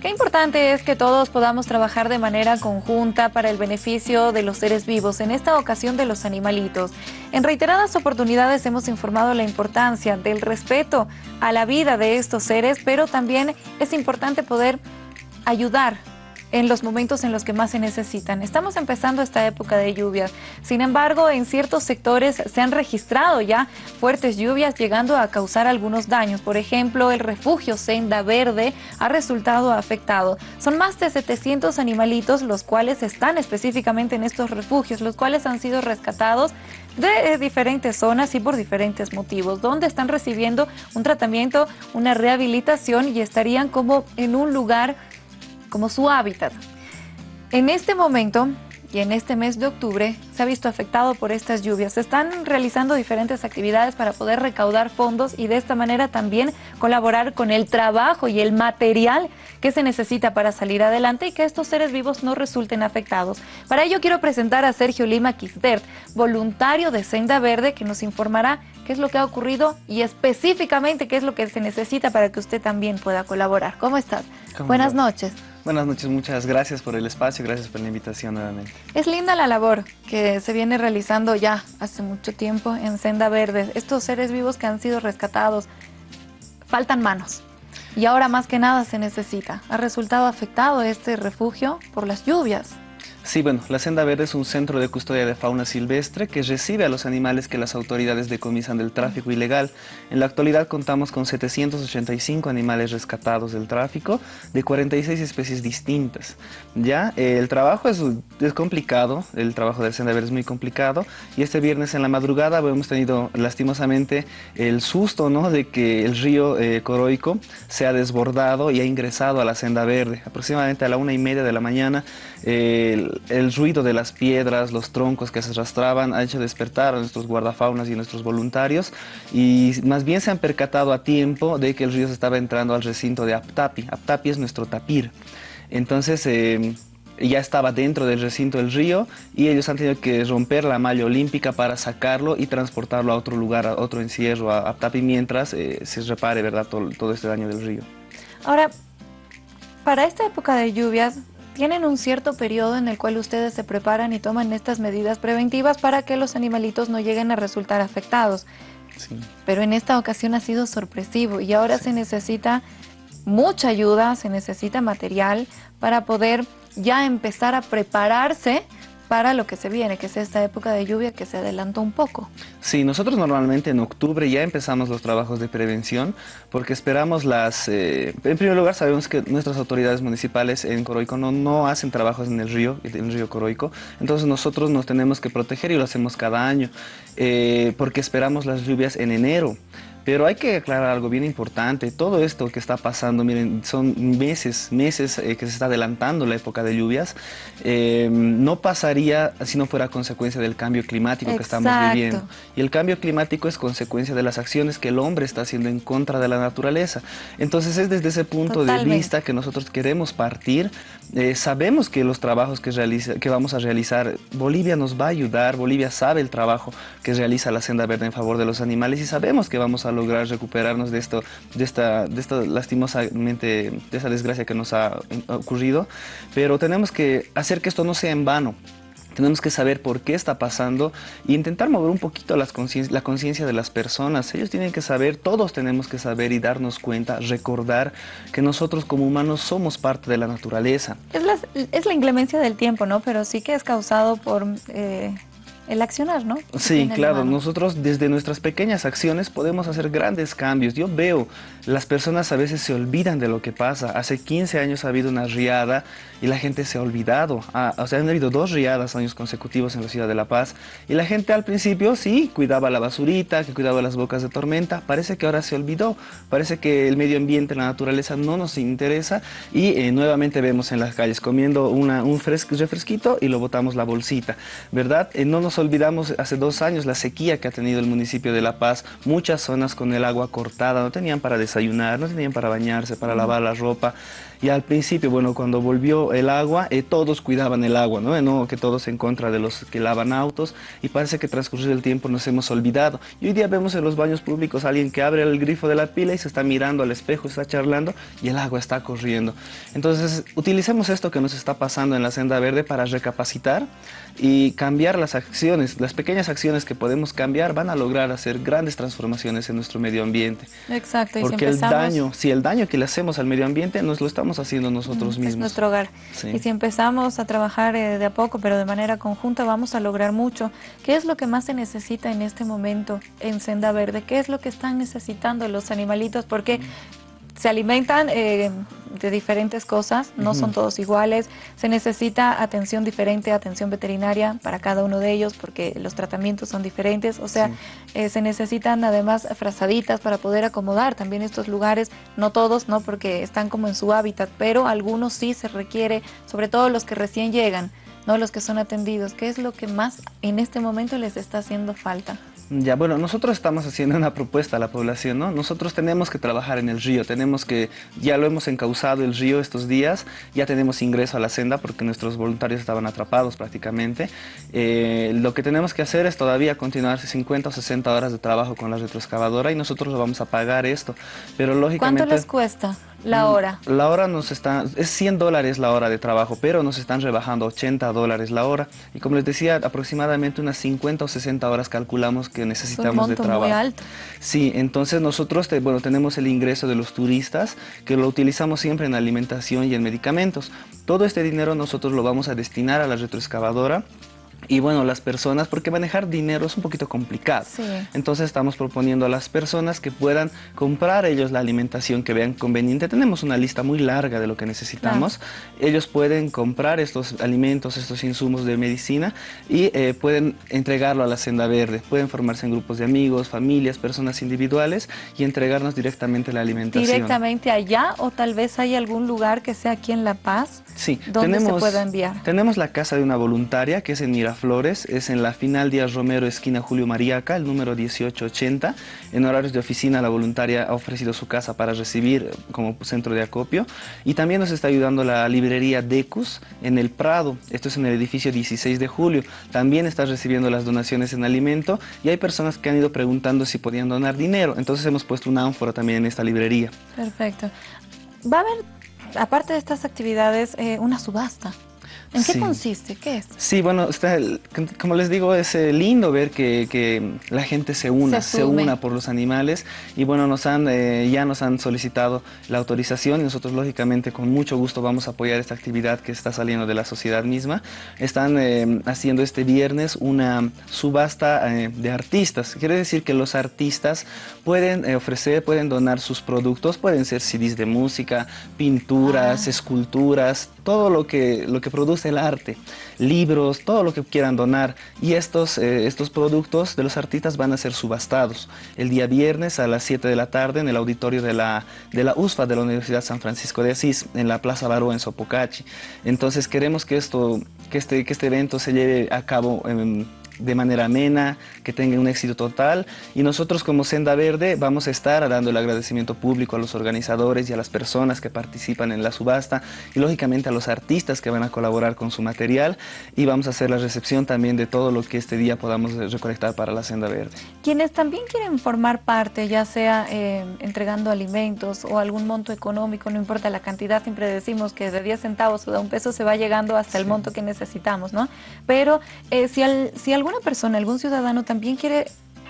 Qué importante es que todos podamos trabajar de manera conjunta para el beneficio de los seres vivos, en esta ocasión de los animalitos. En reiteradas oportunidades hemos informado la importancia del respeto a la vida de estos seres, pero también es importante poder ayudar en los momentos en los que más se necesitan. Estamos empezando esta época de lluvias. Sin embargo, en ciertos sectores se han registrado ya fuertes lluvias llegando a causar algunos daños. Por ejemplo, el refugio Senda Verde ha resultado afectado. Son más de 700 animalitos los cuales están específicamente en estos refugios, los cuales han sido rescatados de diferentes zonas y por diferentes motivos, donde están recibiendo un tratamiento, una rehabilitación y estarían como en un lugar como su hábitat. En este momento y en este mes de octubre se ha visto afectado por estas lluvias. Se están realizando diferentes actividades para poder recaudar fondos y de esta manera también colaborar con el trabajo y el material que se necesita para salir adelante y que estos seres vivos no resulten afectados. Para ello quiero presentar a Sergio Lima Quisbert, voluntario de Senda Verde, que nos informará qué es lo que ha ocurrido y específicamente qué es lo que se necesita para que usted también pueda colaborar. ¿Cómo estás? Buenas noches. Buenas noches, muchas gracias por el espacio, gracias por la invitación nuevamente. Es linda la labor que se viene realizando ya hace mucho tiempo en Senda Verde. Estos seres vivos que han sido rescatados, faltan manos. Y ahora más que nada se necesita. Ha resultado afectado este refugio por las lluvias. Sí, bueno, la Senda Verde es un centro de custodia de fauna silvestre que recibe a los animales que las autoridades decomisan del tráfico ilegal. En la actualidad contamos con 785 animales rescatados del tráfico de 46 especies distintas. Ya, el trabajo es, complicado, el trabajo de Senda Verde es muy complicado y este viernes en la madrugada hemos tenido lastimosamente el susto ¿no? de que el río eh, Coroico se ha desbordado y ha ingresado a la Senda Verde. Aproximadamente a la una y media de la mañana el, ruido de las piedras, los troncos que se arrastraban ha hecho despertar a nuestros guardafaunas y a nuestros voluntarios y más bien se han percatado a tiempo de que el río se estaba entrando al recinto de Aptapi. Aptapi es nuestro tapir. Entonces em, ya estaba dentro del recinto del río y ellos han tenido que romper la malla olímpica para sacarlo y transportarlo a otro lugar, a otro encierro, a Aptapi, mientras eh, se repare ¿verdad? Todo, todo este daño del río. Ahora, para esta época de lluvias, tienen un cierto periodo en el cual ustedes se preparan y toman estas medidas preventivas para que los animalitos no lleguen a resultar afectados. Pero en esta ocasión ha sido sorpresivo y ahora se necesita mucha ayuda, se necesita material para poder ya empezar a prepararse para lo que se viene, que es esta época de lluvia que se adelanta un poco. Sí, nosotros normalmente en octubre ya empezamos los trabajos de prevención porque esperamos las... Eh, en primer lugar sabemos que nuestras autoridades municipales en Coroico no, no hacen trabajos en el río, en el río Coroico, entonces nosotros nos tenemos que proteger y lo hacemos cada año eh, porque esperamos las lluvias en enero. Pero hay que aclarar algo bien importante. Todo esto que está pasando, miren, son meses, meses eh, que se está adelantando la época de lluvias. Em, no pasaría si no fuera consecuencia del cambio climático que estamos viviendo. Y el cambio climático es consecuencia de las acciones que el hombre está haciendo en contra de la naturaleza. Entonces es desde ese punto de vista que nosotros queremos partir. Eh, sabemos que los trabajos que, realiza, que vamos a realizar, Bolivia nos va a ayudar, Bolivia sabe el trabajo que realiza la Senda Verde en favor de los animales y sabemos que vamos a lograr recuperarnos de esto, de esta, de esta lastimosamente, de esa desgracia que nos ha ocurrido, pero tenemos que hacer que esto no sea en vano. Tenemos que saber por qué está pasando e intentar mover un poquito la conciencia de las personas. Ellos tienen que saber, todos tenemos que saber y darnos cuenta, recordar que nosotros como humanos somos parte de la naturaleza. Es la, es la inclemencia del tiempo, ¿no? Pero sí que es causado por... Eh, el accionar, ¿no? Sí, claro, nosotros desde nuestras pequeñas acciones podemos hacer grandes cambios. Yo veo, las personas a veces se olvidan de lo que pasa. Hace 15 años ha habido una riada y la gente se ha olvidado. Ah, o sea, han habido dos riadas años consecutivos en la ciudad de La Paz y la gente al principio sí cuidaba la basurita, que cuidaba las bocas de tormenta. Parece que ahora se olvidó. Parece que el medio ambiente, la naturaleza no nos interesa y eh, nuevamente vemos en las calles comiendo una, un refresquito y lo botamos la bolsita, ¿verdad? Eh, no nos olvidamos hace dos años la sequía que ha tenido el municipio de La Paz, muchas zonas con el agua cortada, no tenían para desayunar, no tenían para bañarse, para lavar la ropa Y al principio, bueno, cuando volvió el agua, eh, todos cuidaban el agua, ¿no? ¿no? Que todos en contra de los que lavan autos y parece que transcurrido el tiempo nos hemos olvidado. Y hoy día vemos en los baños públicos a alguien que abre el grifo de la pila y se está mirando al espejo, está charlando y el agua está corriendo. Entonces, utilicemos esto que nos está pasando en la senda verde para recapacitar y cambiar las acciones. Las pequeñas acciones que podemos cambiar van a lograr hacer grandes transformaciones en nuestro medio ambiente. Exacto. Y Porque el daño, si el daño que le hacemos al medio ambiente nos lo estamos haciendo nosotros mismos. Es nuestro hogar. Y si empezamos a trabajar eh, de a poco, pero de manera conjunta, vamos a lograr mucho. ¿Qué es lo que más se necesita en este momento en Senda Verde? ¿Qué es lo que están necesitando los animalitos? Porque se alimentan eh, de diferentes cosas, no son todos iguales, se necesita atención diferente, atención veterinaria para cada uno de ellos porque los tratamientos son diferentes, o sea, eh, se necesitan además frazaditas para poder acomodar también estos lugares, no todos, no porque están como en su hábitat, pero algunos sí se requiere, sobre todo los que recién llegan, no los que son atendidos, ¿qué es lo que más en este momento les está haciendo falta? Ya, bueno, nosotros estamos haciendo una propuesta a la población, ¿no? Nosotros tenemos que trabajar en el río, tenemos que, ya lo hemos encauzado el río estos días, ya tenemos ingreso a la senda porque nuestros voluntarios estaban atrapados prácticamente. Eh, lo que tenemos que hacer es todavía continuar 50 o 60 horas de trabajo con la retroexcavadora y nosotros lo vamos a pagar esto, pero lógicamente... ¿Cuánto les cuesta? La mm, hora. La hora nos está, es 100 dólares la hora de trabajo, pero nos están rebajando 80 dólares la hora. Y como les decía, aproximadamente unas 50 o 60 horas calculamos que necesitamos de trabajo. Muy alto. Sí, entonces nosotros bueno, tenemos el ingreso de los turistas, que lo utilizamos siempre en alimentación y en medicamentos. Todo este dinero nosotros lo vamos a destinar a la retroexcavadora y bueno, las personas, porque manejar dinero es un poquito complicado. Entonces estamos proponiendo a las personas que puedan comprar ellos la alimentación que vean conveniente. Tenemos una lista muy larga de lo que necesitamos. Ellos pueden comprar estos alimentos, estos insumos de medicina y eh, pueden entregarlo a la senda verde. Pueden formarse en grupos de amigos, familias, personas individuales y entregarnos directamente la alimentación. ¿Directamente allá o tal vez hay algún lugar que sea aquí en La Paz? Sí. ¿Dónde tenemos, se pueda enviar? Tenemos la casa de una voluntaria que es en Mira Flores es en la final Díaz Romero, esquina Julio Mariaca, el número 1880. En horarios de oficina, la voluntaria ha ofrecido su casa para recibir como centro de acopio. Y también nos está ayudando la librería Decus en el Prado. Esto es en el edificio 16 de julio. También está recibiendo las donaciones en alimento y hay personas que han ido preguntando si podían donar dinero. Entonces hemos puesto una ánfora también en esta librería. Perfecto. Va a haber, aparte de estas actividades, eh, una subasta. ¿En qué consiste? ¿Qué es? Sí, bueno, está como les digo, es eh, lindo ver que, la gente se una, se, una por los animales y bueno, nos han, eh, ya nos han solicitado la autorización y nosotros lógicamente con mucho gusto vamos a apoyar esta actividad que está saliendo de la sociedad misma. Están eh, haciendo este viernes una subasta de artistas. Quiere decir que los artistas pueden ofrecer, pueden donar sus productos, pueden ser CDs de música, pinturas, ah. esculturas, todo lo que, lo que produce el arte, libros, todo lo que quieran donar. Y estos, eh, estos productos de los artistas van a ser subastados el día viernes a las 7 de la tarde en el auditorio de la, de la USFA de la Universidad San Francisco de Asís, en la Plaza Baró en Sopocachi. Entonces queremos que, esto, que, este, que este evento se lleve a cabo en de manera amena, que tenga un éxito total. Y nosotros como Senda Verde vamos a estar dando el agradecimiento público a los organizadores y a las personas que participan en la subasta y lógicamente a los artistas que van a colaborar con su material y vamos a hacer la recepción también de todo lo que este día podamos recolectar para la Senda Verde. Quienes también quieren formar parte, ya sea eh, entregando alimentos o algún monto económico, no importa la cantidad, siempre decimos que de 10 centavos o de un peso se va llegando hasta el monto que necesitamos, ¿no? Pero eh, si, al, si algún alguna persona, algún ciudadano también quiere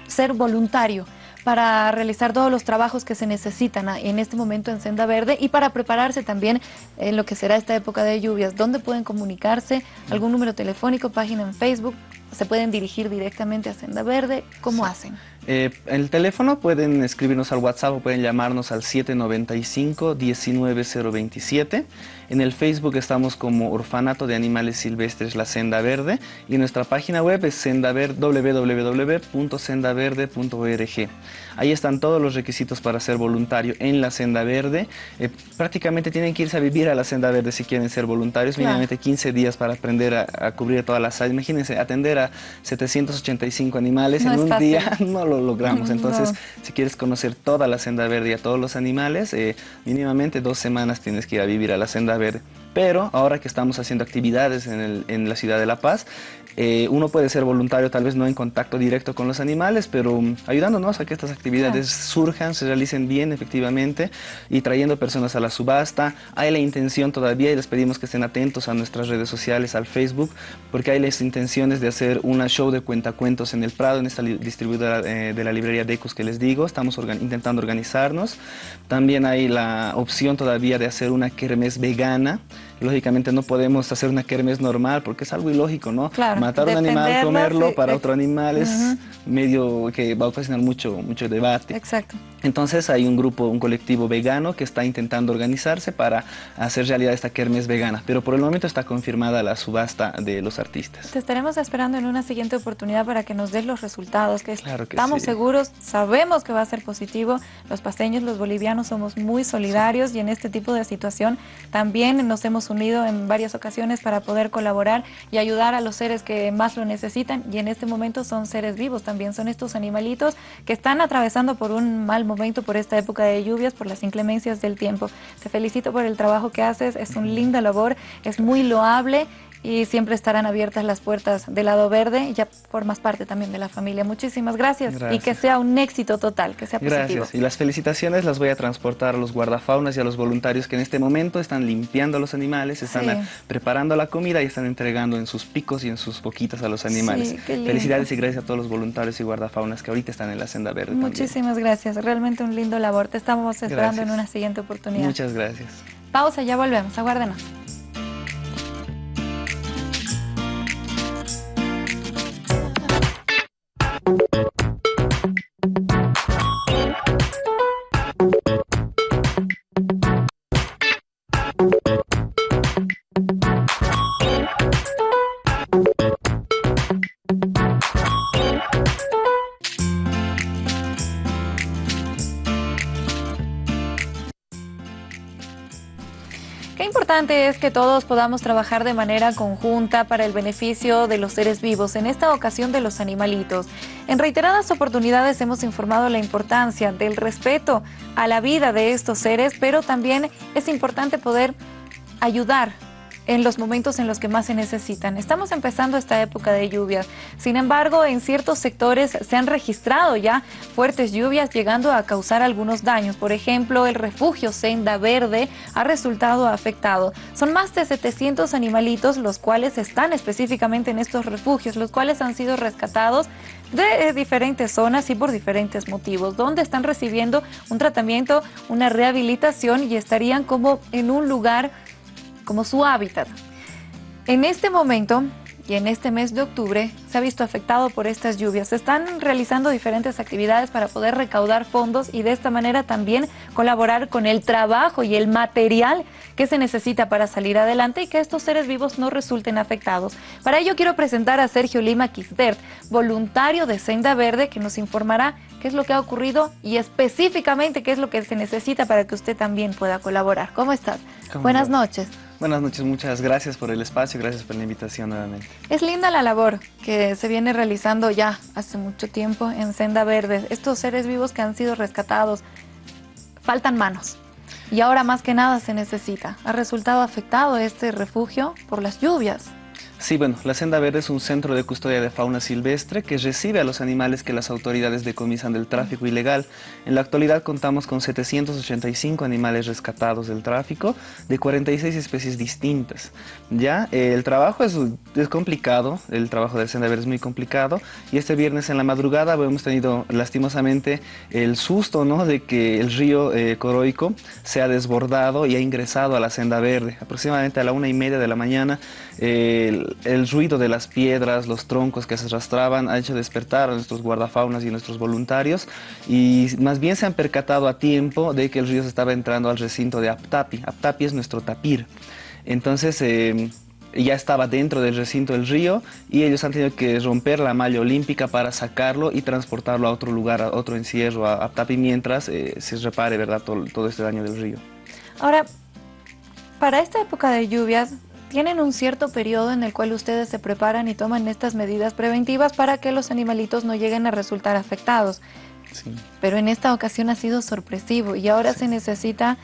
ser voluntario para realizar todos los trabajos que se necesitan en este momento en Senda Verde y para prepararse también en lo que será esta época de lluvias. ¿Dónde pueden comunicarse? ¿Algún número telefónico, página en Facebook? ¿Se pueden dirigir directamente a Senda Verde? ¿Cómo hacen? Eh, el teléfono pueden escribirnos al WhatsApp o pueden llamarnos al 795-19027. En el Facebook estamos como Orfanato de Animales Silvestres La Senda Verde y nuestra página web es www.sendaverde.org. Ahí están todos los requisitos para ser voluntario en la Senda Verde. Eh, prácticamente tienen que irse a vivir a la Senda Verde si quieren ser voluntarios, mínimamente 15 días para aprender a, cubrir todas las áreas. Imagínense, atender a 785 animales en un día, no lo logramos. Entonces, si quieres conocer toda la senda verde y a todos los animales, eh, mínimamente dos semanas tienes que ir a vivir a la senda verde. Pero ahora que estamos haciendo actividades en, en la ciudad de La Paz, eh, uno puede ser voluntario, tal vez no en contacto directo con los animales, pero um, ayudándonos a que estas actividades surjan, se realicen bien efectivamente y trayendo personas a la subasta. Hay la intención todavía y les pedimos que estén atentos a nuestras redes sociales, al Facebook, porque hay las intenciones de hacer una show de cuentacuentos en el Prado, en esta distribuidora eh, de la librería Decus que les digo. Estamos intentando organizarnos. También hay la opción todavía de hacer una kermés vegana. Lógicamente no podemos hacer una kermés normal porque es algo ilógico, ¿no? Claro matar un animal, comerlo para otro animal es medio que va a ocasionar mucho, mucho debate. Exacto. Entonces hay un grupo, un colectivo vegano que está intentando organizarse para hacer realidad esta kermes vegana, pero por el momento está confirmada la subasta de los artistas. Te estaremos esperando en una siguiente oportunidad para que nos des los resultados, que, estamos seguros, sabemos que va a ser positivo. Los paseños, los bolivianos somos muy solidarios y en este tipo de situación también nos hemos unido en varias ocasiones para poder colaborar y ayudar a los seres que más lo necesitan y en este momento son seres vivos también, son estos animalitos que están atravesando por un mal momento, por esta época de lluvias, por las inclemencias del tiempo. Te felicito por el trabajo que haces, es un linda labor, es muy loable y siempre estarán abiertas las puertas del lado verde y ya formas parte también de la familia. Muchísimas gracias, y que sea un éxito total, que sea positivo. Gracias y las felicitaciones las voy a transportar a los guardafaunas y a los voluntarios que en este momento están limpiando a los animales, están preparando la comida y están entregando en sus picos y en sus boquitas a los animales. Felicidades y gracias a todos los voluntarios y guardafaunas que ahorita están en la senda verde. Muchísimas gracias, realmente un lindo labor. Te estamos esperando en una siguiente oportunidad. Muchas gracias. Pausa, ya volvemos, aguárdenos. Thank you. Es que todos podamos trabajar de manera conjunta para el beneficio de los seres vivos, en esta ocasión de los animalitos. En reiteradas oportunidades hemos informado la importancia del respeto a la vida de estos seres, pero también es importante poder ayudar en los momentos en los que más se necesitan. Estamos empezando esta época de lluvias. Sin embargo, en ciertos sectores se han registrado ya fuertes lluvias llegando a causar algunos daños. Por ejemplo, el refugio Senda Verde ha resultado afectado. Son más de 700 animalitos los cuales están específicamente en estos refugios, los cuales han sido rescatados de diferentes zonas y por diferentes motivos, donde están recibiendo un tratamiento, una rehabilitación y estarían como en un lugar como su hábitat. En este momento y en este mes de octubre se ha visto afectado por estas lluvias. Se están realizando diferentes actividades para poder recaudar fondos y de esta manera también colaborar con el trabajo y el material que se necesita para salir adelante y que estos seres vivos no resulten afectados. Para ello quiero presentar a Sergio Lima Quisbert, voluntario de Senda Verde, que nos informará qué es lo que ha ocurrido y específicamente qué es lo que se necesita para que usted también pueda colaborar. ¿Cómo estás? Buenas noches. Buenas noches, muchas gracias por el espacio, gracias por la invitación nuevamente. Es linda la labor que se viene realizando ya hace mucho tiempo en Senda Verde. Estos seres vivos que han sido rescatados, faltan manos. Y ahora más que nada se necesita. Ha resultado afectado este refugio por las lluvias. Sí, bueno, la Senda Verde es un centro de custodia de fauna silvestre que recibe a los animales que las autoridades decomisan del tráfico ilegal. En la actualidad contamos con 785 animales rescatados del tráfico de 46 especies distintas. Ya, el trabajo es, es complicado, el trabajo de Senda Verde es muy complicado y este viernes en la madrugada hemos tenido lastimosamente el susto ¿no? de que el río eh, Coroico se ha desbordado y ha ingresado a la Senda Verde. Aproximadamente a la una y media de la mañana el, ruido de las piedras, los troncos que se arrastraban ha hecho despertar a nuestros guardafaunas y nuestros voluntarios y más bien se han percatado a tiempo de que el río se estaba entrando al recinto de Aptapi. Aptapi es nuestro tapir. Entonces em, ya estaba dentro del recinto del río y ellos han tenido que romper la malla olímpica para sacarlo y transportarlo a otro lugar, a otro encierro, a Aptapi, mientras eh, se repare ¿verdad? Todo, todo este daño del río. Ahora, para esta época de lluvias, tienen un cierto periodo en el cual ustedes se preparan y toman estas medidas preventivas para que los animalitos no lleguen a resultar afectados. Pero en esta ocasión ha sido sorpresivo y ahora se necesita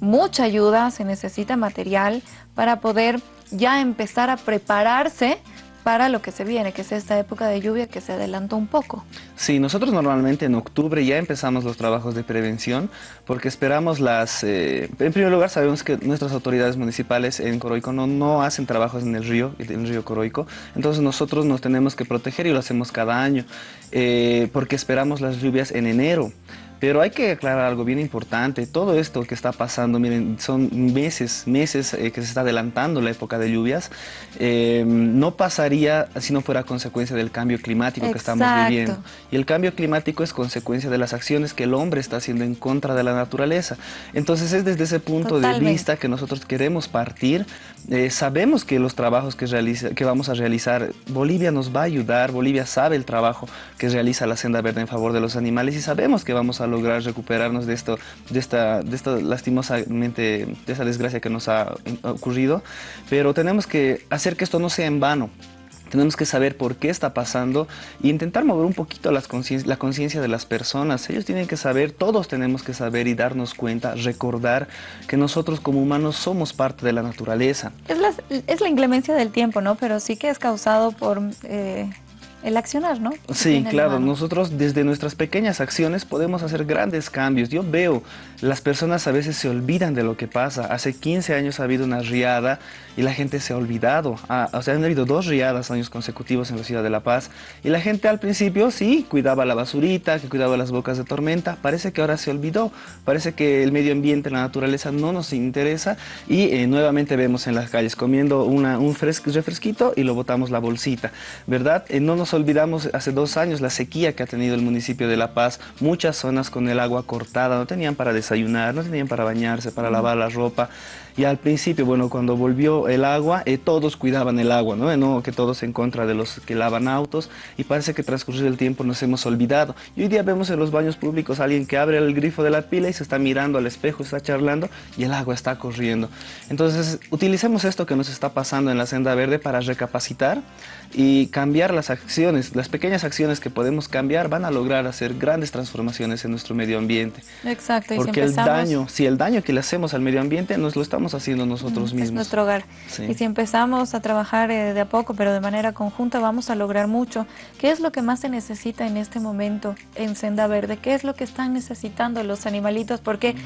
mucha ayuda, se necesita material para poder ya empezar a prepararse para lo que se viene, que es esta época de lluvia que se adelantó un poco. Sí, nosotros normalmente en octubre ya empezamos los trabajos de prevención porque esperamos las... Eh, en primer lugar sabemos que nuestras autoridades municipales en Coroico no, no hacen trabajos en el río, en el río Coroico, entonces nosotros nos tenemos que proteger y lo hacemos cada año eh, porque esperamos las lluvias en enero. Pero hay que aclarar algo bien importante. Todo esto que está pasando, miren, son meses, meses eh, que se está adelantando la época de lluvias. Eh, no pasaría si no fuera consecuencia del cambio climático que estamos viviendo. Y el cambio climático es consecuencia de las acciones que el hombre está haciendo en contra de la naturaleza. Entonces es desde ese punto de vista que nosotros queremos partir. Eh, sabemos que los trabajos que, realiza, que vamos a realizar, Bolivia nos va a ayudar, Bolivia sabe el trabajo que realiza la Senda Verde en favor de los animales y sabemos que vamos a lograr recuperarnos de esto, de esta, de esta lastimosamente, de esa desgracia que nos ha ocurrido, pero tenemos que hacer que esto no sea en vano. Tenemos que saber por qué está pasando e intentar mover un poquito la conciencia de las personas. Ellos tienen que saber, todos tenemos que saber y darnos cuenta, recordar que nosotros como humanos somos parte de la naturaleza. Es la, es la inclemencia del tiempo, ¿no? Pero sí que es causado por... Eh, el accionar, ¿no? Sí, claro, nosotros desde nuestras pequeñas acciones podemos hacer grandes cambios. Yo veo, las personas a veces se olvidan de lo que pasa. Hace 15 años ha habido una riada y la gente se ha olvidado. Ah, o sea, han habido dos riadas años consecutivos en la ciudad de La Paz y la gente al principio sí cuidaba la basurita, que cuidaba las bocas de tormenta. Parece que ahora se olvidó. Parece que el medio ambiente, la naturaleza no nos interesa y eh, nuevamente vemos en las calles comiendo una, un refresquito y lo botamos la bolsita, ¿verdad? Eh, no nos olvidamos hace dos años la sequía que ha tenido el municipio de La Paz, muchas zonas con el agua cortada, no tenían para desayunar, no tenían para bañarse, para lavar la ropa. Y al principio, bueno, cuando volvió el agua, eh, todos cuidaban el agua, ¿no? ¿no? Que todos en contra de los que lavan autos y parece que transcurrido el tiempo nos hemos olvidado. Y hoy día vemos en los baños públicos a alguien que abre el grifo de la pila y se está mirando al espejo, está charlando y el agua está corriendo. Entonces, utilicemos esto que nos está pasando en la senda verde para recapacitar y cambiar las acciones. Las pequeñas acciones que podemos cambiar van a lograr hacer grandes transformaciones en nuestro medio ambiente. Exacto. Porque el daño, si el daño que le hacemos al medio ambiente nos lo estamos haciendo nosotros mismos. Es nuestro hogar. Y si empezamos a trabajar eh, de a poco, pero de manera conjunta, vamos a lograr mucho. ¿Qué es lo que más se necesita en este momento en Senda Verde? ¿Qué es lo que están necesitando los animalitos? Porque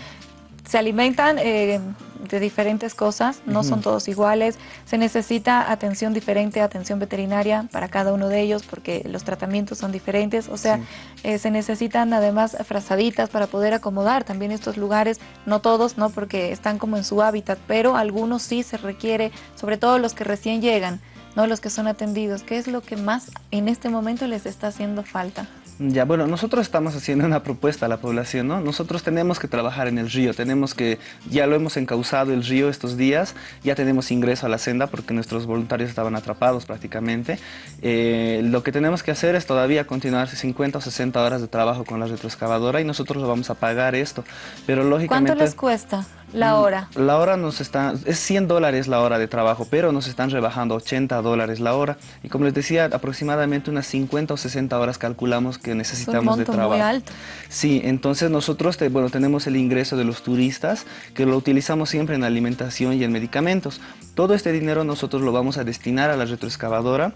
se alimentan eh, de diferentes cosas, no son todos iguales, se necesita atención diferente, atención veterinaria para cada uno de ellos porque los tratamientos son diferentes, o sea, eh, se necesitan además frazaditas para poder acomodar también estos lugares, no todos, no porque están como en su hábitat, pero algunos sí se requiere, sobre todo los que recién llegan, no los que son atendidos, ¿qué es lo que más en este momento les está haciendo falta? Ya, bueno, nosotros estamos haciendo una propuesta a la población, ¿no? Nosotros tenemos que trabajar en el río, tenemos que, ya lo hemos encauzado el río estos días, ya tenemos ingreso a la senda porque nuestros voluntarios estaban atrapados prácticamente. Eh, lo que tenemos que hacer es todavía continuar 50 o 60 horas de trabajo con la retroexcavadora y nosotros lo vamos a pagar esto, pero lógicamente... ¿Cuánto les cuesta? La mm, hora. La hora nos está, es 100 dólares la hora de trabajo, pero nos están rebajando 80 dólares la hora. Y como les decía, aproximadamente unas 50 o 60 horas calculamos que necesitamos de trabajo. Muy alto. Sí, entonces nosotros bueno, tenemos el ingreso de los turistas, que lo utilizamos siempre en alimentación y en medicamentos. Todo este dinero nosotros lo vamos a destinar a la retroexcavadora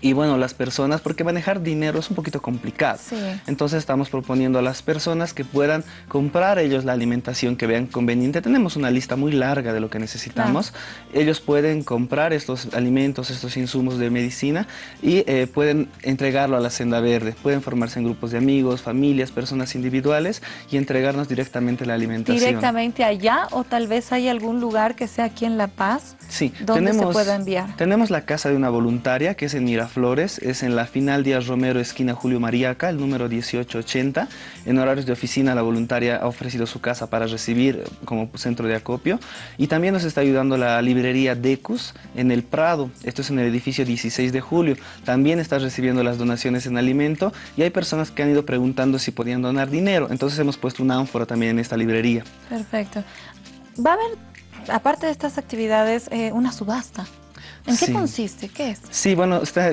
y bueno, las personas, porque manejar dinero es un poquito complicado. Entonces estamos proponiendo a las personas que puedan comprar ellos la alimentación que vean conveniente. Tenemos una lista muy larga de lo que necesitamos. Ellos pueden comprar estos alimentos, estos insumos de medicina y eh, pueden entregarlo a la Senda Verde. Pueden formarse en grupos de amigos, familias, personas individuales y entregarnos directamente la alimentación. ¿Directamente allá o tal vez hay algún lugar que sea aquí en La Paz? Sí. ¿Dónde se pueda enviar? Tenemos la casa de una voluntaria que es en Mira Flores, es en la final Díaz Romero, esquina Julio Mariaca, el número 1880. En horarios de oficina, la voluntaria ha ofrecido su casa para recibir como centro de acopio. Y también nos está ayudando la librería Decus en el Prado, esto es en el edificio 16 de julio. También está recibiendo las donaciones en alimento y hay personas que han ido preguntando si podían donar dinero. Entonces hemos puesto una ánfora también en esta librería. Perfecto. ¿Va a haber aparte de estas actividades, eh, una subasta. ¿En qué consiste? ¿Qué es? Sí, bueno, está,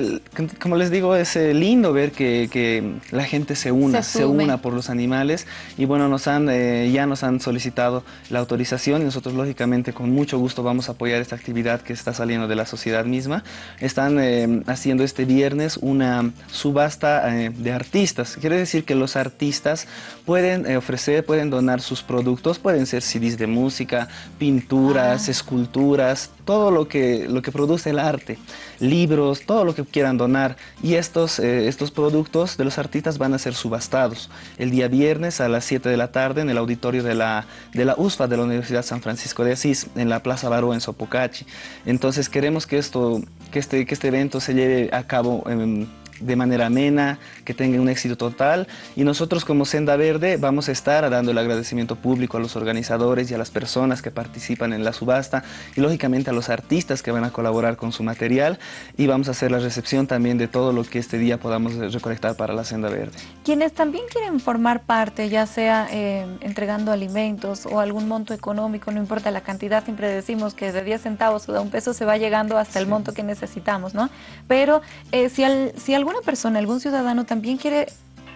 como les digo, es eh, lindo ver que, la gente se una, se, una por los animales y bueno, nos han, eh, ya nos han solicitado la autorización y nosotros lógicamente con mucho gusto vamos a apoyar esta actividad que está saliendo de la sociedad misma. Están eh, haciendo este viernes una subasta de artistas. Quiere decir que los artistas pueden ofrecer, pueden donar sus productos, pueden ser CDs de música, pinturas, ah. esculturas, todo lo que, lo que produce el arte, libros, todo lo que quieran donar. Y estos, eh, estos productos de los artistas van a ser subastados el día viernes a las 7 de la tarde en el auditorio de la, de la USFA de la Universidad San Francisco de Asís, en la Plaza Baró en Sopocachi. Entonces queremos que, esto, que, este, que este evento se lleve a cabo en de manera amena, que tenga un éxito total y nosotros como Senda Verde vamos a estar dando el agradecimiento público a los organizadores y a las personas que participan en la subasta y lógicamente a los artistas que van a colaborar con su material y vamos a hacer la recepción también de todo lo que este día podamos recolectar para la Senda Verde. Quienes también quieren formar parte, ya sea eh, entregando alimentos o algún monto económico, no importa la cantidad, siempre decimos que de 10 centavos o de un peso se va llegando hasta el monto que necesitamos, ¿no? Pero eh, si, al, si alguna persona, algún ciudadano también quiere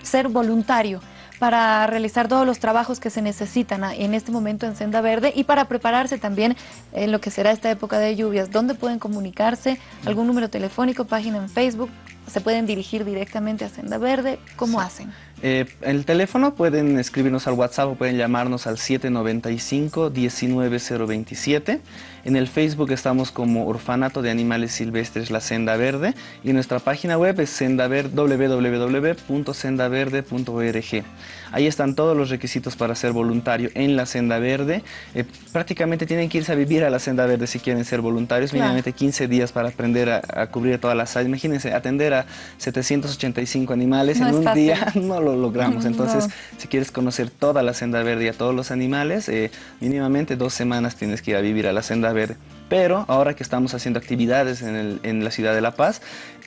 ser voluntario para realizar todos los trabajos que se necesitan en este momento en Senda Verde y para prepararse también en lo que será esta época de lluvias. ¿Dónde pueden comunicarse? ¿Algún número telefónico, página en Facebook? ¿Se pueden dirigir directamente a Senda Verde? ¿Cómo hacen? Eh, el teléfono pueden escribirnos al WhatsApp o pueden llamarnos al 795-19027. En el Facebook estamos como Orfanato de Animales Silvestres La Senda Verde y nuestra página web es www.sendaverde.org. Ahí están todos los requisitos para ser voluntario en la Senda Verde. Eh, prácticamente tienen que irse a vivir a la Senda Verde si quieren ser voluntarios, mínimamente 15 días para aprender a, cubrir todas las áreas. Imagínense, atender a 785 animales en un día no lo logramos. Entonces, si quieres conocer toda la Senda Verde y a todos los animales, eh, mínimamente dos semanas tienes que ir a vivir a la Senda Verde. Pero ahora que estamos haciendo actividades en, la ciudad de La Paz,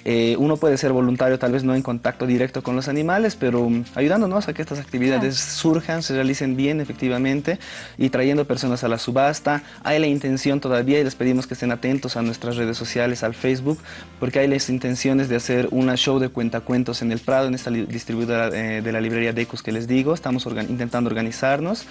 eh, uno puede ser voluntario, tal vez no en contacto directo con los animales, pero mm, ayudándonos a que estas actividades surjan, se realicen bien efectivamente y trayendo personas a la subasta. Hay la intención todavía y les pedimos que estén atentos a nuestras redes sociales, al Facebook, porque hay las intenciones de hacer una show de cuentacuentos en el Prado, en esta distribuidora eh, de la librería Decus que les digo. Estamos intentando organizarnos.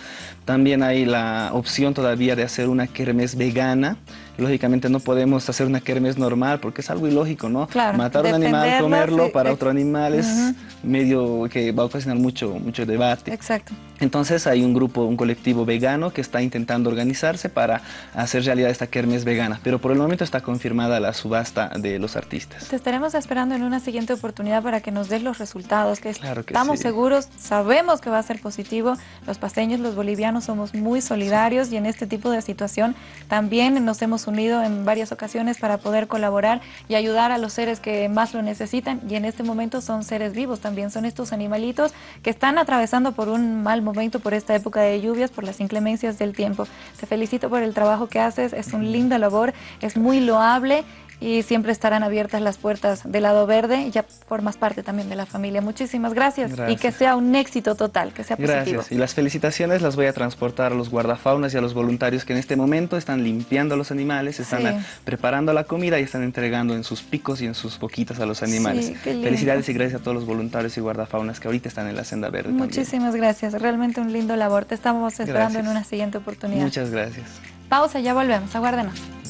También hay la opción todavía de hacer una kermés vegana lógicamente no podemos hacer una kermés normal porque es algo ilógico, ¿no? Matar un animal, comerlo para otro animal es medio que va a ocasionar mucho, mucho debate. Exacto. Entonces hay un grupo, un colectivo vegano que está intentando organizarse para hacer realidad esta kermés vegana, pero por el momento está confirmada la subasta de los artistas. Te estaremos esperando en una siguiente oportunidad para que nos des los resultados, que, estamos seguros, sabemos que va a ser positivo. Los paseños, los bolivianos somos muy solidarios y en este tipo de situación también nos hemos unido en varias ocasiones para poder colaborar y ayudar a los seres que más lo necesitan y en este momento son seres vivos también, son estos animalitos que están atravesando por un mal momento momento por esta época de lluvias, por las inclemencias del tiempo. Te felicito por el trabajo que haces, es un linda labor, es muy loable y siempre estarán abiertas las puertas del lado verde y ya formas parte también de la familia. Muchísimas gracias, y que sea un éxito total, que sea positivo. Gracias y las felicitaciones las voy a transportar a los guardafaunas y a los voluntarios que en este momento están limpiando a los animales, están preparando la comida y están entregando en sus picos y en sus boquitas a los animales. Felicidades y gracias a todos los voluntarios y guardafaunas que ahorita están en la senda verde. Muchísimas gracias, realmente un lindo labor. Te estamos esperando en una siguiente oportunidad. Muchas gracias. Pausa, ya volvemos, aguárdenos.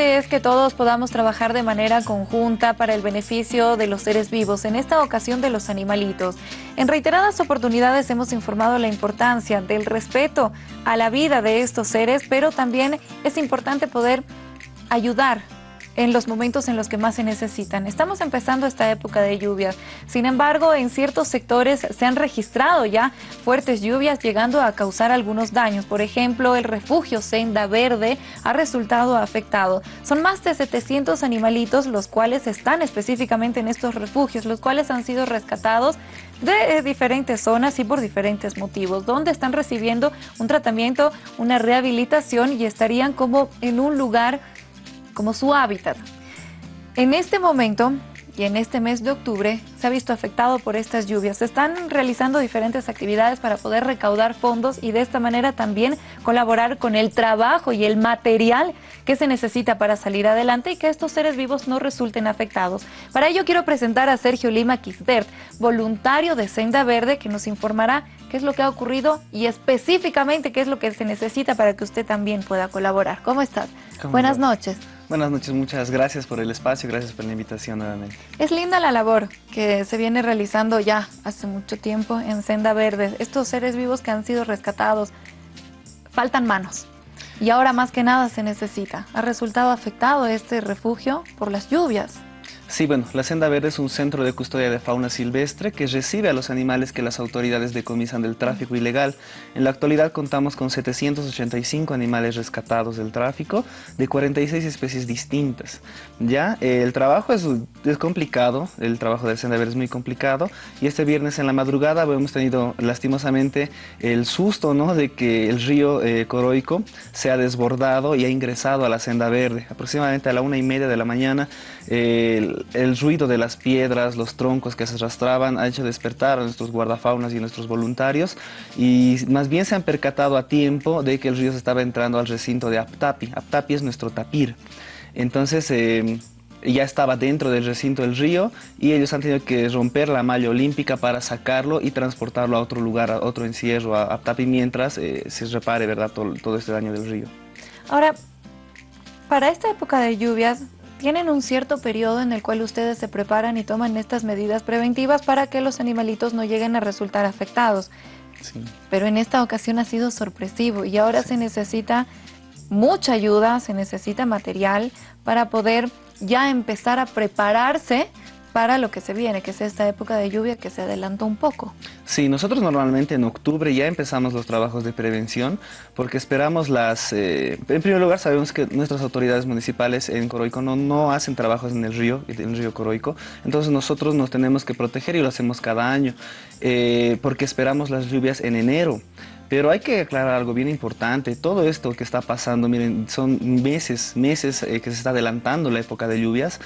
Es que todos podamos trabajar de manera conjunta para el beneficio de los seres vivos, en esta ocasión de los animalitos. En reiteradas oportunidades hemos informado la importancia del respeto a la vida de estos seres, pero también es importante poder ayudar en los momentos en los que más se necesitan. Estamos empezando esta época de lluvias. Sin embargo, en ciertos sectores se han registrado ya fuertes lluvias llegando a causar algunos daños. Por ejemplo, el refugio Senda Verde ha resultado afectado. Son más de 700 animalitos los cuales están específicamente en estos refugios, los cuales han sido rescatados de diferentes zonas y por diferentes motivos, donde están recibiendo un tratamiento, una rehabilitación y estarían como en un lugar como su hábitat. En este momento y en este mes de octubre se ha visto afectado por estas lluvias. Se están realizando diferentes actividades para poder recaudar fondos y de esta manera también colaborar con el trabajo y el material que se necesita para salir adelante y que estos seres vivos no resulten afectados. Para ello quiero presentar a Sergio Lima Quisbert, voluntario de Senda Verde, que nos informará qué es lo que ha ocurrido y específicamente qué es lo que se necesita para que usted también pueda colaborar. ¿Cómo estás? Buenas noches. Buenas noches, muchas gracias por el espacio, gracias por la invitación nuevamente. Es linda la labor que se viene realizando ya hace mucho tiempo en Senda Verde. Estos seres vivos que han sido rescatados, faltan manos. Y ahora más que nada se necesita. Ha resultado afectado este refugio por las lluvias. Sí, bueno, la Senda Verde es un centro de custodia de fauna silvestre que recibe a los animales que las autoridades decomisan del tráfico ilegal. En la actualidad contamos con 785 animales rescatados del tráfico de 46 especies distintas. Ya, el trabajo es, complicado, el trabajo de Senda Verde es muy complicado y este viernes en la madrugada hemos tenido lastimosamente el susto ¿no? de que el río eh, Coroico se ha desbordado y ha ingresado a la Senda Verde. Aproximadamente a la una y media de la mañana el, ruido de las piedras, los troncos que se arrastraban ha hecho despertar a nuestros guardafaunas y a nuestros voluntarios y más bien se han percatado a tiempo de que el río se estaba entrando al recinto de Aptapi. Aptapi es nuestro tapir. Entonces em, ya estaba dentro del recinto del río y ellos han tenido que romper la malla olímpica para sacarlo y transportarlo a otro lugar, a otro encierro, a Aptapi, mientras eh, se repare ¿verdad? Todo, todo este daño del río. Ahora, para esta época de lluvias, tienen un cierto periodo en el cual ustedes se preparan y toman estas medidas preventivas para que los animalitos no lleguen a resultar afectados. Pero en esta ocasión ha sido sorpresivo y ahora se necesita mucha ayuda, se necesita material para poder ya empezar a prepararse para lo que se viene, que es esta época de lluvia que se adelanta un poco. Sí, nosotros normalmente en octubre ya empezamos los trabajos de prevención porque esperamos las... Eh, en primer lugar sabemos que nuestras autoridades municipales en Coroico no, no hacen trabajos en el río, en el río Coroico, entonces nosotros nos tenemos que proteger y lo hacemos cada año eh, porque esperamos las lluvias en enero. Pero hay que aclarar algo bien importante. Todo esto que está pasando, miren, son meses, meses eh, que se está adelantando la época de lluvias.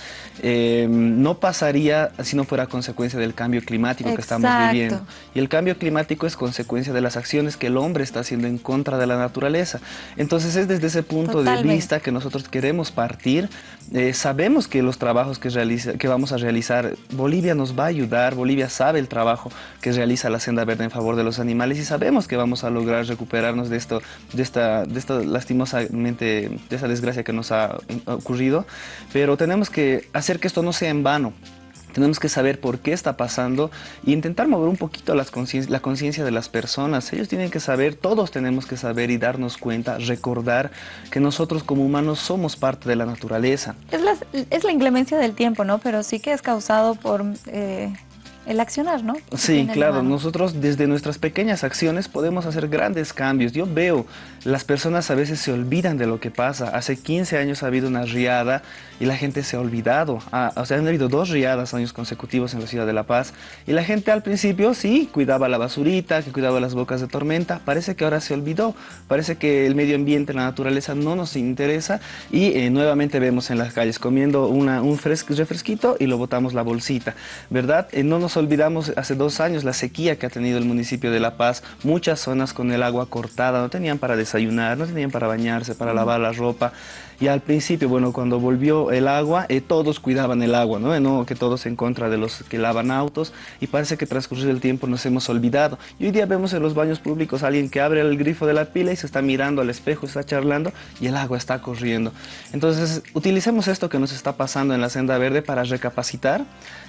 Em, no pasaría si no fuera consecuencia del cambio climático que estamos viviendo. Y el cambio climático es consecuencia de las acciones que el hombre está haciendo en contra de la naturaleza. Entonces es desde ese punto de vista que nosotros queremos partir. Eh, sabemos que los trabajos que, realiza, que vamos a realizar, Bolivia nos va a ayudar, Bolivia sabe el trabajo que realiza la Senda Verde en favor de los animales y sabemos que vamos a lograr recuperarnos de esto, de esta, de esta lastimosamente, de esa desgracia que nos ha ocurrido, pero tenemos que hacer que esto no sea en vano. Tenemos que saber por qué está pasando e intentar mover un poquito la conciencia de las personas. Ellos tienen que saber, todos tenemos que saber y darnos cuenta, recordar que nosotros como humanos somos parte de la naturaleza. Es la, es la inclemencia del tiempo, ¿no? Pero sí que es causado por... Eh, el accionar, ¿no? Sí, claro, nosotros desde nuestras pequeñas acciones podemos hacer grandes cambios. Yo veo, las personas a veces se olvidan de lo que pasa. Hace 15 años ha habido una riada y la gente se ha olvidado. Ah, o sea, han habido dos riadas años consecutivos en la ciudad de La Paz y la gente al principio sí cuidaba la basurita, que cuidaba las bocas de tormenta. Parece que ahora se olvidó. Parece que el medio ambiente, la naturaleza no nos interesa y eh, nuevamente vemos en las calles comiendo una, un refresquito y lo botamos la bolsita, ¿verdad? Eh, no nos olvidamos hace dos años la sequía que ha tenido el municipio de La Paz, muchas zonas con el agua cortada, no tenían para desayunar, no tenían para bañarse, para lavar la ropa. Y al principio, bueno, cuando volvió el agua, eh, todos cuidaban el agua, ¿no? ¿no? Que todos en contra de los que lavan autos y parece que transcurrido el tiempo nos hemos olvidado. Y hoy día vemos en los baños públicos a alguien que abre el grifo de la pila y se está mirando al espejo, está charlando y el agua está corriendo. Entonces, utilicemos esto que nos está pasando en la senda verde para recapacitar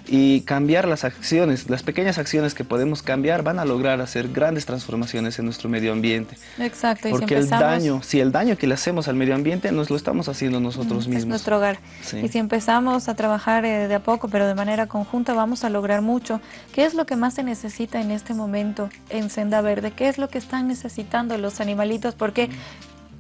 y cambiar las acciones las pequeñas acciones que podemos cambiar van a lograr hacer grandes transformaciones en nuestro medio ambiente. Exacto. Y Porque el daño, si el daño que le hacemos al medio ambiente nos lo estamos haciendo nosotros mismos. Es nuestro hogar. Y si empezamos a trabajar eh, de a poco, pero de manera conjunta, vamos a lograr mucho. ¿Qué es lo que más se necesita en este momento en Senda Verde? ¿Qué es lo que están necesitando los animalitos? Porque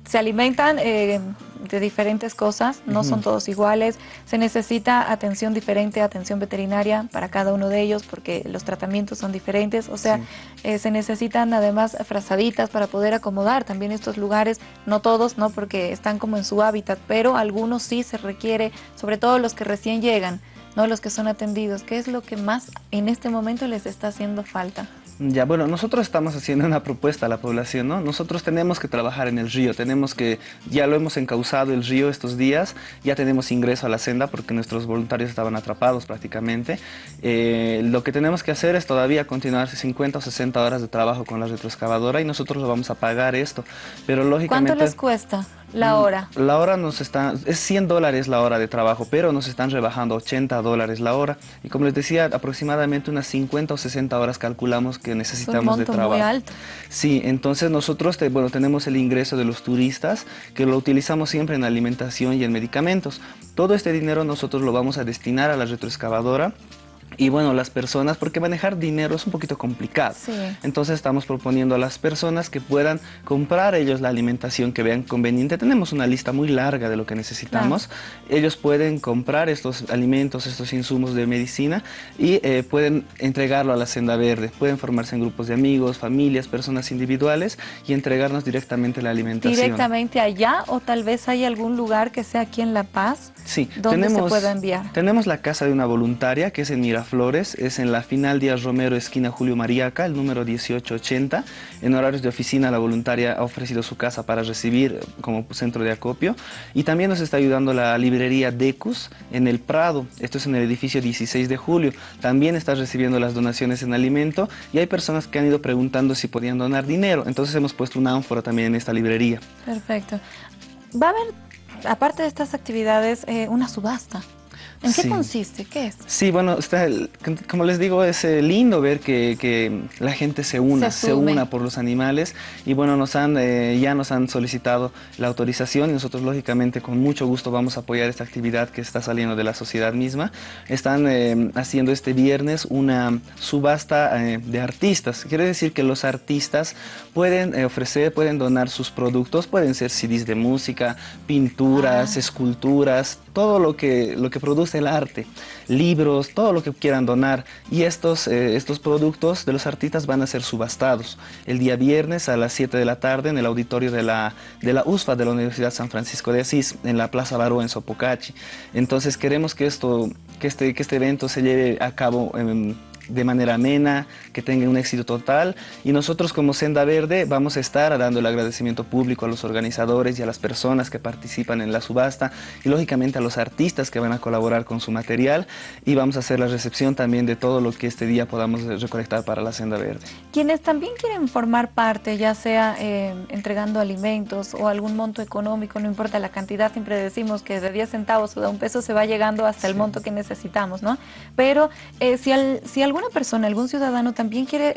se alimentan eh, de diferentes cosas, no son todos iguales, se necesita atención diferente, atención veterinaria para cada uno de ellos porque los tratamientos son diferentes, o sea, eh, se necesitan además frazaditas para poder acomodar también estos lugares, no todos, no porque están como en su hábitat, pero algunos sí se requiere, sobre todo los que recién llegan, no los que son atendidos, ¿qué es lo que más en este momento les está haciendo falta? Ya, bueno, nosotros estamos haciendo una propuesta a la población, ¿no? Nosotros tenemos que trabajar en el río, tenemos que, ya lo hemos encauzado el río estos días, ya tenemos ingreso a la senda porque nuestros voluntarios estaban atrapados prácticamente. Eh, lo que tenemos que hacer es todavía continuar 50 o 60 horas de trabajo con la retroexcavadora y nosotros lo vamos a pagar esto, pero lógicamente... ¿Cuánto les cuesta? La mm, hora. La hora nos está, es 100 dólares la hora de trabajo, pero nos están rebajando 80 dólares la hora. Y como les decía, aproximadamente unas 50 o 60 horas calculamos que necesitamos de trabajo. Muy alto. Sí, entonces nosotros bueno, tenemos el ingreso de los turistas, que lo utilizamos siempre en alimentación y en medicamentos. Todo este dinero nosotros lo vamos a destinar a la retroexcavadora y bueno, las personas, porque manejar dinero es un poquito complicado. Entonces estamos proponiendo a las personas que puedan comprar ellos la alimentación que vean conveniente. Tenemos una lista muy larga de lo que necesitamos. Ellos pueden comprar estos alimentos, estos insumos de medicina y eh, pueden entregarlo a la Senda Verde. Pueden formarse en grupos de amigos, familias, personas individuales y entregarnos directamente la alimentación. ¿Directamente allá o tal vez hay algún lugar que sea aquí en La Paz? Sí. ¿Dónde tenemos, se pueda enviar? Tenemos la casa de una voluntaria que es en Mira Flores es en la final Díaz Romero, esquina Julio Mariaca, el número 1880. En horarios de oficina, la voluntaria ha ofrecido su casa para recibir como centro de acopio. Y también nos está ayudando la librería Decus en el Prado. Esto es en el edificio 16 de julio. También está recibiendo las donaciones en alimento y hay personas que han ido preguntando si podían donar dinero. Entonces hemos puesto una ánfora también en esta librería. Perfecto. Va a haber, aparte de estas actividades, eh, una subasta. ¿En qué consiste? ¿Qué es? Sí, bueno, está como les digo, es eh, lindo ver que, la gente se una, se, una por los animales y bueno, nos han, eh, ya nos han solicitado la autorización y nosotros lógicamente con mucho gusto vamos a apoyar esta actividad que está saliendo de la sociedad misma. Están eh, haciendo este viernes una subasta de artistas. Quiere decir que los artistas pueden ofrecer, pueden donar sus productos, pueden ser CDs de música, pinturas, ah. esculturas, todo lo que, lo que produce el arte, libros, todo lo que quieran donar. Y estos, eh, estos productos de los artistas van a ser subastados el día viernes a las 7 de la tarde en el auditorio de la, de la USFA de la Universidad San Francisco de Asís, en la Plaza Baró en Sopocachi. Entonces queremos que, esto, que, este, que este evento se lleve a cabo en de manera amena, que tenga un éxito total y nosotros como Senda Verde vamos a estar dando el agradecimiento público a los organizadores y a las personas que participan en la subasta y lógicamente a los artistas que van a colaborar con su material y vamos a hacer la recepción también de todo lo que este día podamos recolectar para la Senda Verde. Quienes también quieren formar parte, ya sea eh, entregando alimentos o algún monto económico, no importa la cantidad, siempre decimos que de 10 centavos o de un peso se va llegando hasta el monto que necesitamos, ¿no? Pero eh, si, al, si algún alguna persona, algún ciudadano también quiere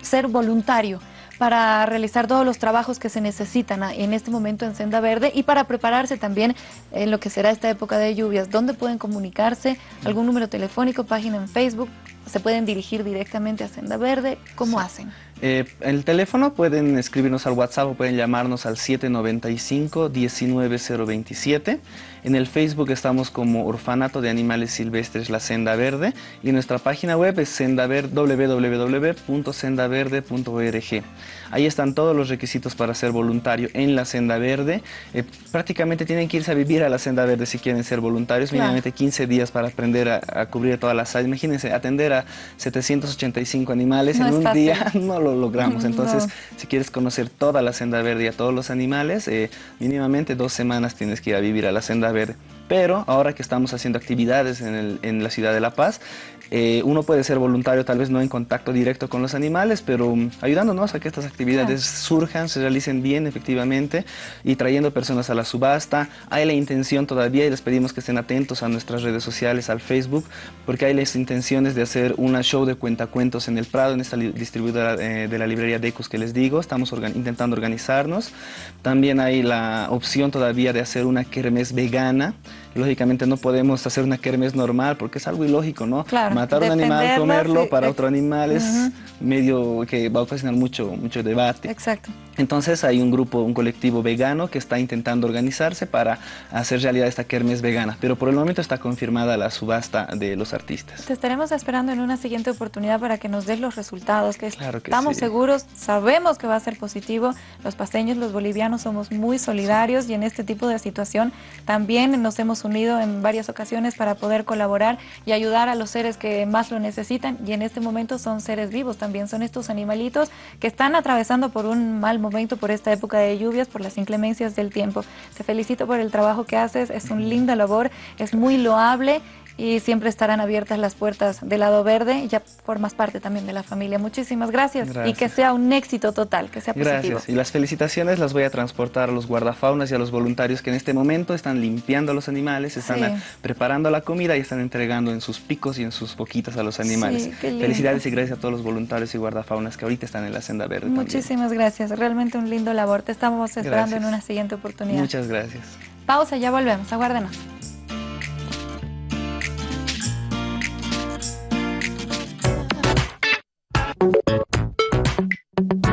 ser voluntario para realizar todos los trabajos que se necesitan en este momento en Senda Verde y para prepararse también en lo que será esta época de lluvias. ¿Dónde pueden comunicarse? ¿Algún número telefónico, página en Facebook? ¿Se pueden dirigir directamente a Senda Verde? ¿Cómo hacen? Eh, el teléfono pueden escribirnos al WhatsApp o pueden llamarnos al 795-19027. En el Facebook estamos como Orfanato de Animales Silvestres La Senda Verde y nuestra página web es www.sendaverde.org. Ahí están todos los requisitos para ser voluntario en la Senda Verde. Eh, prácticamente tienen que irse a vivir a la Senda Verde si quieren ser voluntarios, mínimamente 15 días para aprender a, cubrir todas las áreas. Imagínense, atender a 785 animales en un día no lo logramos. Entonces, si quieres conocer toda la Senda Verde y a todos los animales, eh, mínimamente dos semanas tienes que ir a vivir a la Senda Verde. Pero ahora que estamos haciendo actividades en, en la ciudad de La Paz, eh, uno puede ser voluntario, tal vez no en contacto directo con los animales, pero um, ayudándonos a que estas actividades surjan, se realicen bien efectivamente y trayendo personas a la subasta. Hay la intención todavía y les pedimos que estén atentos a nuestras redes sociales, al Facebook, porque hay las intenciones de hacer una show de cuentacuentos en el Prado, en esta distribuidora eh, de la librería Decus que les digo. Estamos intentando organizarnos. También hay la opción todavía de hacer una kermés vegana. Lógicamente no podemos hacer una kermés normal porque es algo ilógico, ¿no? Claro matar un animal, comerlo para otro animal es medio que va a ocasionar mucho, mucho debate. Exacto. Entonces hay un grupo, un colectivo vegano que está intentando organizarse para hacer realidad esta kermés vegana, pero por el momento está confirmada la subasta de los artistas. Te estaremos esperando en una siguiente oportunidad para que nos des los resultados, que, estamos seguros, sabemos que va a ser positivo. Los paseños, los bolivianos somos muy solidarios y en este tipo de situación también nos hemos unido en varias ocasiones para poder colaborar y ayudar a los seres que más lo necesitan y en este momento son seres vivos también, son estos animalitos que están atravesando por un mal momento por esta época de lluvias, por las inclemencias del tiempo. Te felicito por el trabajo que haces, es un linda labor, es muy loable y siempre estarán abiertas las puertas del lado verde ya formas parte también de la familia. Muchísimas gracias, y que sea un éxito total, que sea positivo. Gracias y las felicitaciones las voy a transportar a los guardafaunas y a los voluntarios que en este momento están limpiando a los animales, están preparando la comida y están entregando en sus picos y en sus boquitas a los animales. Felicidades y gracias a todos los voluntarios y guardafaunas que ahorita están en la senda verde. Muchísimas gracias, realmente un lindo labor. Te estamos esperando en una siguiente oportunidad. Muchas gracias. Pausa, ya volvemos, aguárdenos. Thank you.